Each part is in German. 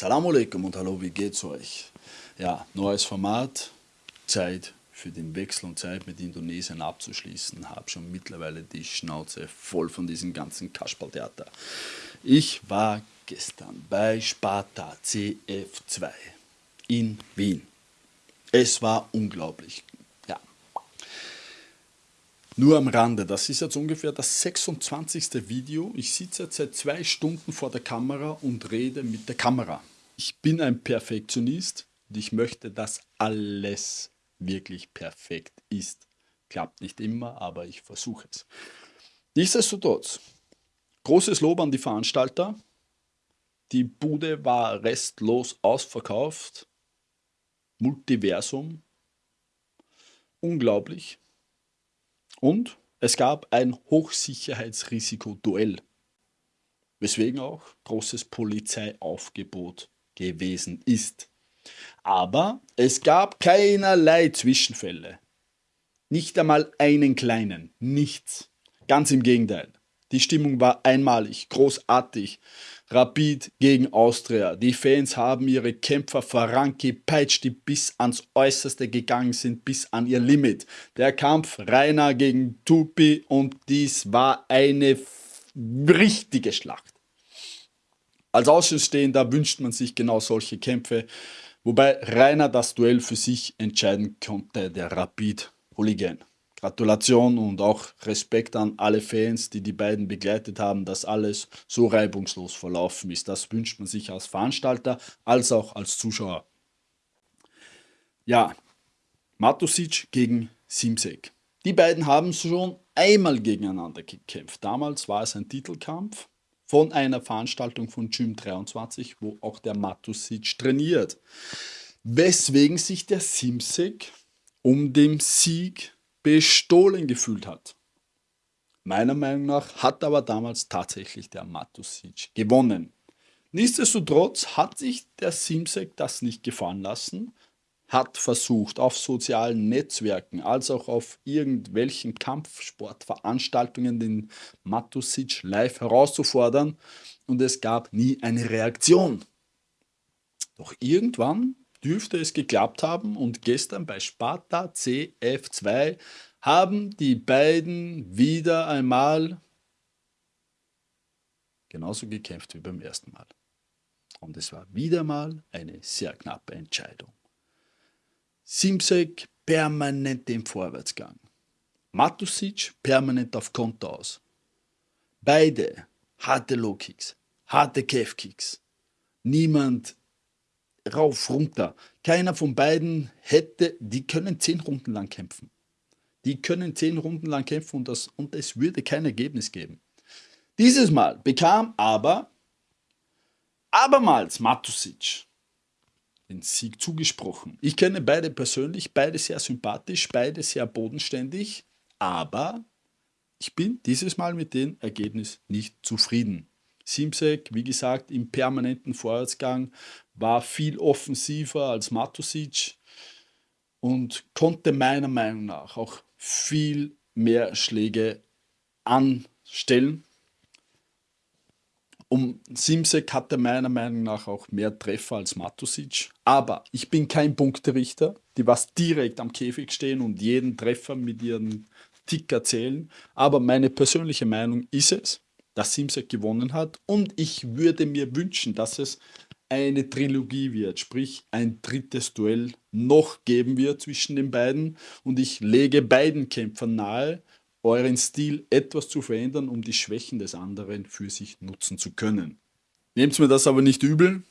Assalamu alaikum und hallo, wie geht's euch? Ja, neues Format, Zeit für den Wechsel und Zeit mit Indonesien abzuschließen. Habe schon mittlerweile die Schnauze voll von diesem ganzen Kasperltheater. Ich war gestern bei Sparta CF2 in Wien. Es war unglaublich. Ja. Nur am Rande, das ist jetzt ungefähr das 26. Video. Ich sitze jetzt seit zwei Stunden vor der Kamera und rede mit der Kamera. Ich bin ein Perfektionist und ich möchte, dass alles wirklich perfekt ist. Klappt nicht immer, aber ich versuche es. Nichtsdestotrotz, großes Lob an die Veranstalter. Die Bude war restlos ausverkauft. Multiversum. Unglaublich. Und es gab ein Hochsicherheitsrisiko-Duell, weswegen auch großes Polizeiaufgebot gewesen ist. Aber es gab keinerlei Zwischenfälle. Nicht einmal einen kleinen, nichts. Ganz im Gegenteil. Die Stimmung war einmalig, großartig. Rapid gegen Austria. Die Fans haben ihre Kämpfer vorangepeitscht, die bis ans Äußerste gegangen sind, bis an ihr Limit. Der Kampf Rainer gegen Tupi und dies war eine richtige Schlacht. Als Außenstehender wünscht man sich genau solche Kämpfe, wobei Rainer das Duell für sich entscheiden konnte, der Rapid-Hooligan. Gratulation und auch Respekt an alle Fans, die die beiden begleitet haben, dass alles so reibungslos verlaufen ist. Das wünscht man sich als Veranstalter als auch als Zuschauer. Ja, Matusic gegen Simsek. Die beiden haben schon einmal gegeneinander gekämpft. Damals war es ein Titelkampf von einer Veranstaltung von Gym 23, wo auch der Matusic trainiert. Weswegen sich der Simsek um den Sieg bestohlen gefühlt hat. Meiner Meinung nach hat aber damals tatsächlich der Matusic gewonnen. Nichtsdestotrotz hat sich der Simsek das nicht gefallen lassen, hat versucht, auf sozialen Netzwerken als auch auf irgendwelchen Kampfsportveranstaltungen den Matusic live herauszufordern und es gab nie eine Reaktion. Doch irgendwann dürfte es geklappt haben und gestern bei Sparta CF2 haben die beiden wieder einmal genauso gekämpft wie beim ersten Mal. Und es war wieder mal eine sehr knappe Entscheidung. Simsek permanent im Vorwärtsgang. Matusic permanent auf Konter aus. Beide harte Low-Kicks, harte Calf-Kicks. Niemand rauf, runter. Keiner von beiden hätte, die können zehn Runden lang kämpfen. Die können zehn Runden lang kämpfen und, das, und es würde kein Ergebnis geben. Dieses Mal bekam aber abermals Matusic den Sieg zugesprochen. Ich kenne beide persönlich, beide sehr sympathisch, beide sehr bodenständig, aber ich bin dieses Mal mit dem Ergebnis nicht zufrieden. Simsek, wie gesagt, im permanenten Vorwärtsgang, war viel offensiver als Matusic und konnte meiner Meinung nach auch viel mehr Schläge anstellen. Um Simsek hatte meiner Meinung nach auch mehr Treffer als Matusic. Aber ich bin kein Punkterichter, die was direkt am Käfig stehen und jeden Treffer mit ihren Ticker zählen. Aber meine persönliche Meinung ist es, dass Simsek gewonnen hat. Und ich würde mir wünschen, dass es eine Trilogie wird, sprich ein drittes Duell noch geben wird zwischen den beiden. Und ich lege beiden Kämpfern nahe, euren Stil etwas zu verändern, um die Schwächen des anderen für sich nutzen zu können. Nehmt mir das aber nicht übel,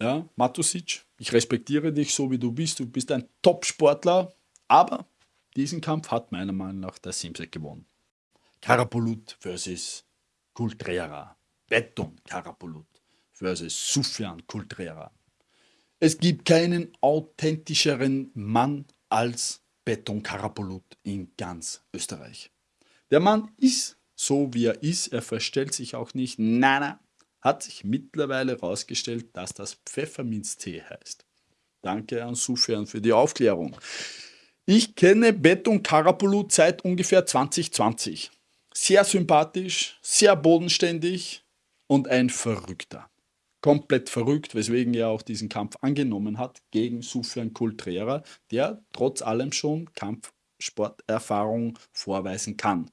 ja, Matusic, ich respektiere dich so wie du bist, du bist ein Top-Sportler, aber diesen Kampf hat meiner Meinung nach der Simsek gewonnen. Karapolut versus Kultrera. Beton Karapolut versus Sufjan Kultrera. Es gibt keinen authentischeren Mann als Beton Karapolut in ganz Österreich. Der Mann ist so, wie er ist. Er verstellt sich auch nicht. Nein, nein. Hat sich mittlerweile herausgestellt, dass das Pfefferminztee heißt. Danke an Sufjan für die Aufklärung. Ich kenne Beton Karapolut seit ungefähr 2020 sehr sympathisch, sehr bodenständig und ein Verrückter. komplett verrückt, weswegen er auch diesen Kampf angenommen hat gegen Sufjan Kultrera, der trotz allem schon Kampfsporterfahrung vorweisen kann.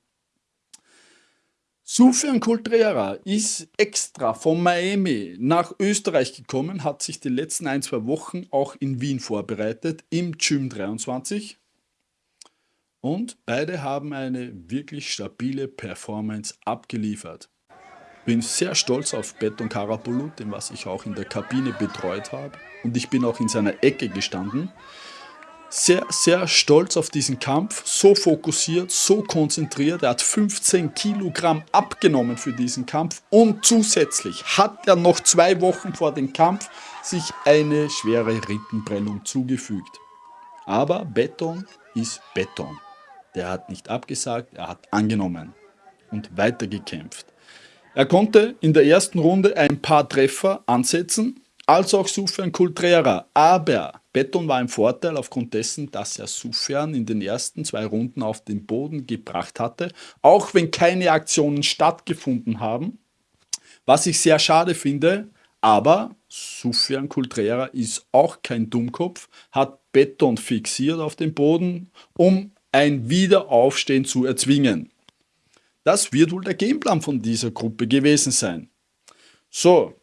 Sufjan Kultrera ist extra von Miami nach Österreich gekommen, hat sich die letzten ein, zwei Wochen auch in Wien vorbereitet, im Gym 23. Und beide haben eine wirklich stabile Performance abgeliefert. Bin sehr stolz auf Beton Karabulut, den was ich auch in der Kabine betreut habe. Und ich bin auch in seiner Ecke gestanden sehr, sehr stolz auf diesen Kampf, so fokussiert, so konzentriert. Er hat 15 Kilogramm abgenommen für diesen Kampf und zusätzlich hat er noch zwei Wochen vor dem Kampf sich eine schwere Rippenprellung zugefügt. Aber Beton ist Beton. Der hat nicht abgesagt, er hat angenommen und weitergekämpft. Er konnte in der ersten Runde ein paar Treffer ansetzen, als auch Sufjan Kultrera, aber Beton war im Vorteil aufgrund dessen, dass er Sufjan in den ersten zwei Runden auf den Boden gebracht hatte, auch wenn keine Aktionen stattgefunden haben. Was ich sehr schade finde, aber Sufjan Kultrera ist auch kein Dummkopf, hat Beton fixiert auf den Boden, um ein Wiederaufstehen zu erzwingen. Das wird wohl der Gameplan von dieser Gruppe gewesen sein. So,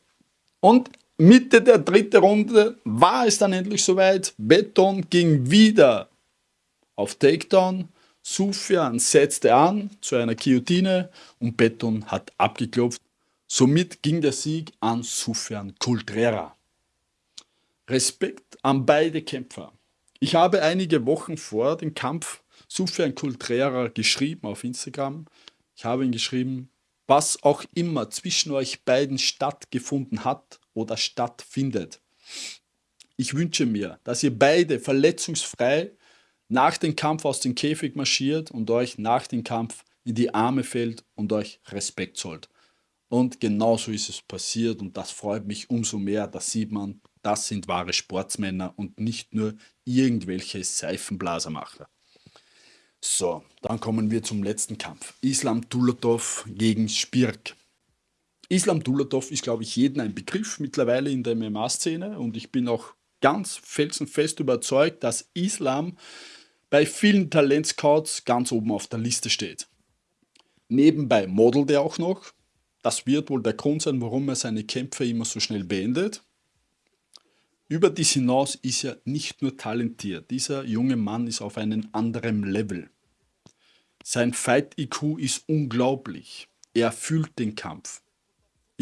und Mitte der dritten Runde war es dann endlich soweit. Beton ging wieder auf Takedown. Sufjan setzte an zu einer Guillotine und Beton hat abgeklopft. Somit ging der Sieg an Sufjan Kultrera. Respekt an beide Kämpfer. Ich habe einige Wochen vor dem Kampf Sufjan Kultrera geschrieben auf Instagram. Ich habe ihn geschrieben, was auch immer zwischen euch beiden stattgefunden hat, oder stattfindet. Ich wünsche mir, dass ihr beide verletzungsfrei nach dem Kampf aus dem Käfig marschiert und euch nach dem Kampf in die Arme fällt und euch Respekt zollt. Und genauso ist es passiert und das freut mich umso mehr. Da sieht man, das sind wahre Sportsmänner und nicht nur irgendwelche Seifenblasermacher. So, dann kommen wir zum letzten Kampf. Islam Dulatov gegen Spirk. Islam Dulatov ist, glaube ich, jedem ein Begriff mittlerweile in der MMA-Szene und ich bin auch ganz felsenfest überzeugt, dass Islam bei vielen Talentscouts ganz oben auf der Liste steht. Nebenbei modelt er auch noch. Das wird wohl der Grund sein, warum er seine Kämpfe immer so schnell beendet. Über dies hinaus ist er nicht nur talentiert. Dieser junge Mann ist auf einem anderen Level. Sein Fight-IQ ist unglaublich. Er fühlt den Kampf.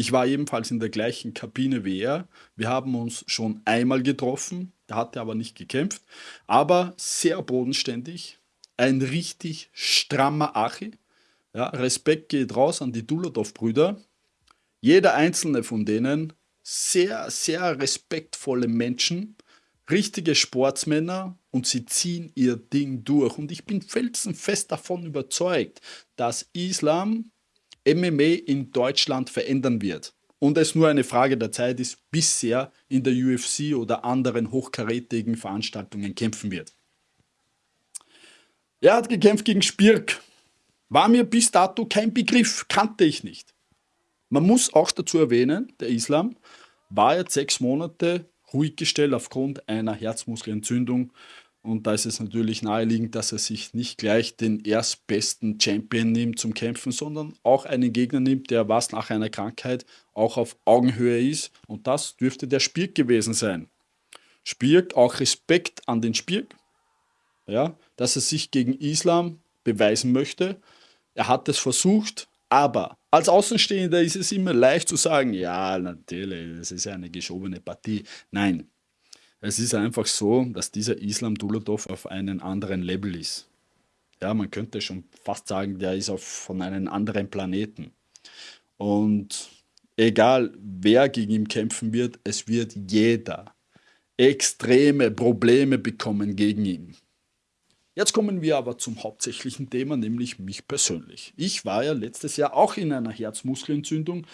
Ich war ebenfalls in der gleichen Kabine wie er. Wir haben uns schon einmal getroffen, da hat er aber nicht gekämpft, aber sehr bodenständig, ein richtig strammer Achi. Ja, Respekt geht raus an die Dulatov-Brüder. Jeder einzelne von denen sehr, sehr respektvolle Menschen, richtige Sportsmänner und sie ziehen ihr Ding durch. Und ich bin felsenfest davon überzeugt, dass Islam MMA in Deutschland verändern wird und es nur eine Frage der Zeit ist, bis er in der UFC oder anderen hochkarätigen Veranstaltungen kämpfen wird. Er hat gekämpft gegen Spirk. War mir bis dato kein Begriff, kannte ich nicht. Man muss auch dazu erwähnen, der Islam war jetzt sechs Monate ruhig gestellt aufgrund einer Herzmuskelentzündung und da ist es natürlich naheliegend, dass er sich nicht gleich den erstbesten Champion nimmt zum Kämpfen, sondern auch einen Gegner nimmt, der was nach einer Krankheit auch auf Augenhöhe ist. Und das dürfte der Spirk gewesen sein. Spirk, auch Respekt an den Spirk, ja, dass er sich gegen Islam beweisen möchte. Er hat es versucht, aber als Außenstehender ist es immer leicht zu sagen, ja, natürlich, das ist eine geschobene Partie. Nein, es ist einfach so, dass dieser Islam Dulatov auf einem anderen Level ist. Ja, man könnte schon fast sagen, der ist auf, von einem anderen Planeten. Und egal wer gegen ihn kämpfen wird, es wird jeder extreme Probleme bekommen gegen ihn. Jetzt kommen wir aber zum hauptsächlichen Thema, nämlich mich persönlich. Ich war ja letztes Jahr auch in einer Herzmuskelentzündung,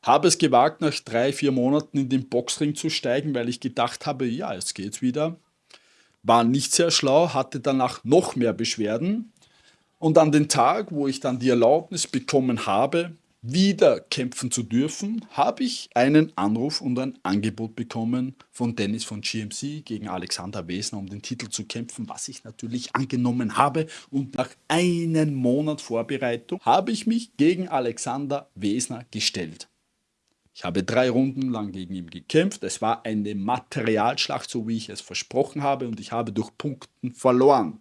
habe es gewagt, nach drei, vier Monaten in den Boxring zu steigen, weil ich gedacht habe, ja, jetzt geht's wieder. War nicht sehr schlau, hatte danach noch mehr Beschwerden. Und an den Tag, wo ich dann die Erlaubnis bekommen habe, wieder kämpfen zu dürfen, habe ich einen Anruf und ein Angebot bekommen von Dennis von GMC gegen Alexander Wesner, um den Titel zu kämpfen, was ich natürlich angenommen habe. Und nach einem Monat Vorbereitung habe ich mich gegen Alexander Wesner gestellt. Ich habe drei Runden lang gegen ihn gekämpft. Es war eine Materialschlacht, so wie ich es versprochen habe, und ich habe durch Punkten verloren.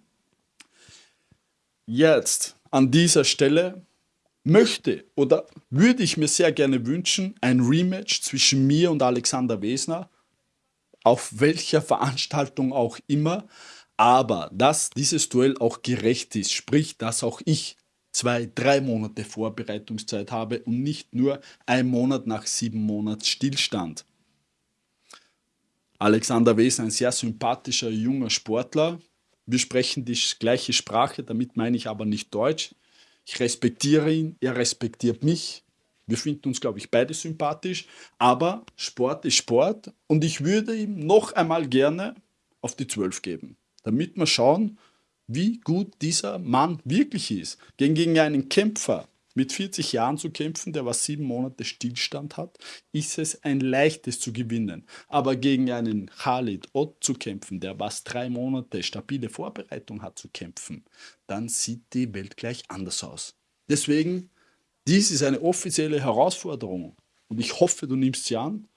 Jetzt an dieser Stelle möchte oder würde ich mir sehr gerne wünschen, ein Rematch zwischen mir und Alexander Wesner, auf welcher Veranstaltung auch immer, aber dass dieses Duell auch gerecht ist, sprich, dass auch ich zwei, drei Monate Vorbereitungszeit habe und nicht nur ein Monat nach sieben Monats Stillstand. Alexander Wesner, ein sehr sympathischer junger Sportler. Wir sprechen die gleiche Sprache, damit meine ich aber nicht Deutsch. Ich respektiere ihn, er respektiert mich. Wir finden uns, glaube ich, beide sympathisch. Aber Sport ist Sport und ich würde ihm noch einmal gerne auf die 12 geben, damit wir schauen, wie gut dieser Mann wirklich ist. Gegen, gegen einen Kämpfer mit 40 Jahren zu kämpfen, der was sieben Monate Stillstand hat, ist es ein leichtes zu gewinnen. Aber gegen einen Khalid Ott zu kämpfen, der was drei Monate stabile Vorbereitung hat zu kämpfen, dann sieht die Welt gleich anders aus. Deswegen, dies ist eine offizielle Herausforderung und ich hoffe, du nimmst sie an,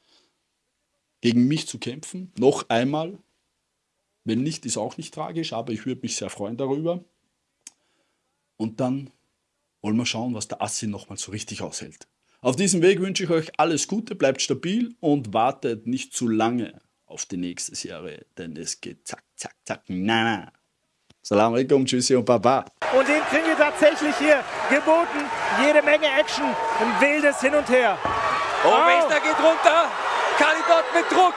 gegen mich zu kämpfen, noch einmal. Wenn nicht, ist auch nicht tragisch, aber ich würde mich sehr freuen darüber. Und dann wollen wir schauen, was der Assi nochmal so richtig aushält. Auf diesem Weg wünsche ich euch alles Gute, bleibt stabil und wartet nicht zu lange auf die nächste Serie, denn es geht zack, zack, zack, na, na. Salam alaikum, tschüssi und baba. Und den kriegen wir tatsächlich hier geboten. Jede Menge Action, ein wildes Hin und Her. Oh, oh. Wester geht runter. Kalidot mit Druck.